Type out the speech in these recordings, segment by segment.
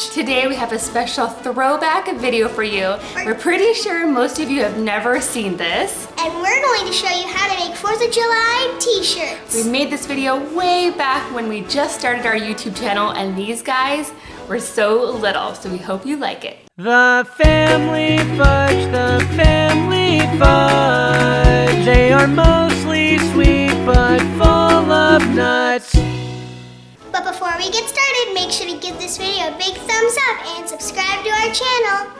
Stretch. Today we have a special throwback video for you. We're pretty sure most of you have never seen this. And we're going to show you how to make 4th of July t-shirts. We made this video way back when we just started our YouTube channel and these guys were so little, so we hope you like it. The family fudge, the family fudge. They are mostly we get started, make sure to give this video a big thumbs up and subscribe to our channel.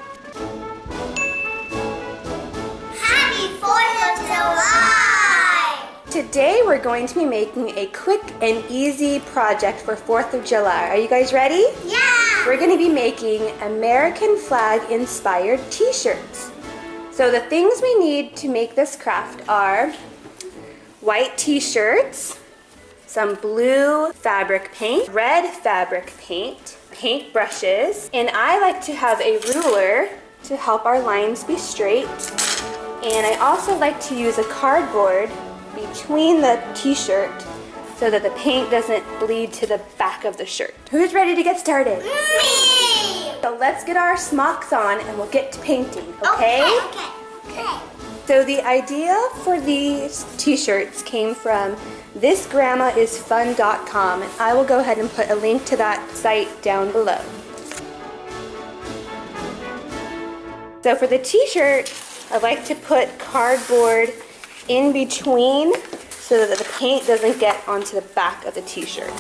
Happy 4th of July! Today we're going to be making a quick and easy project for 4th of July. Are you guys ready? Yeah! We're going to be making American flag inspired t-shirts. So the things we need to make this craft are white t-shirts, some blue fabric paint, red fabric paint, paint brushes, and I like to have a ruler to help our lines be straight. And I also like to use a cardboard between the t-shirt so that the paint doesn't bleed to the back of the shirt. Who's ready to get started? Me! So let's get our smocks on and we'll get to painting, okay? Okay, okay. okay. So the idea for these t-shirts came from thisgrandmaisfun.com and I will go ahead and put a link to that site down below. So for the t-shirt, I like to put cardboard in between so that the paint doesn't get onto the back of the t-shirt.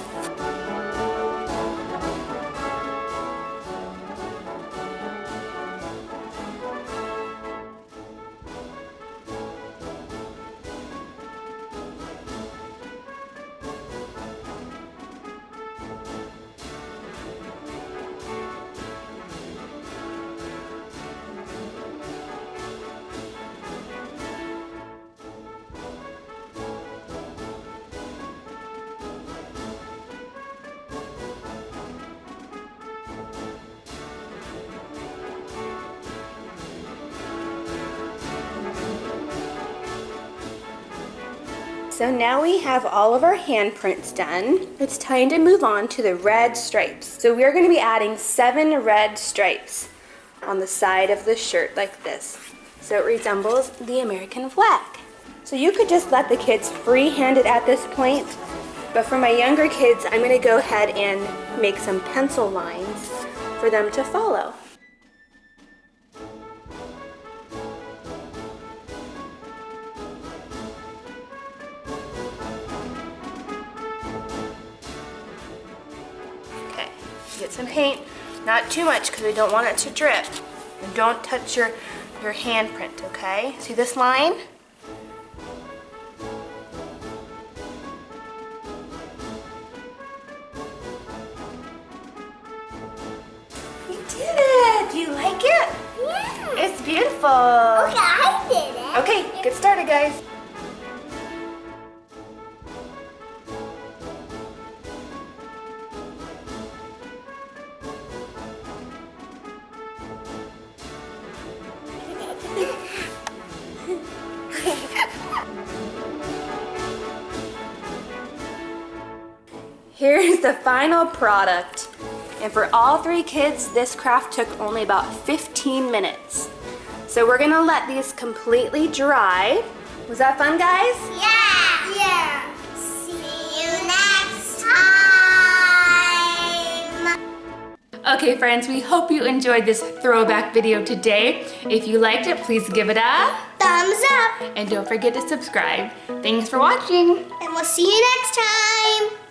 So now we have all of our handprints done. It's time to move on to the red stripes. So we're gonna be adding seven red stripes on the side of the shirt like this. So it resembles the American flag. So you could just let the kids freehand it at this point, but for my younger kids, I'm gonna go ahead and make some pencil lines for them to follow. Get some paint, not too much because we don't want it to drip. And don't touch your, your handprint, okay? See this line? You did it! Do you like it? Yeah. It's beautiful. Okay, I did it. Okay, get started guys. Here's the final product. And for all three kids, this craft took only about 15 minutes. So we're gonna let these completely dry. Was that fun, guys? Yeah. Yeah. See you next time. Okay, friends, we hope you enjoyed this throwback video today. If you liked it, please give it a, Thumbs up. and don't forget to subscribe. Thanks for watching. And we'll see you next time.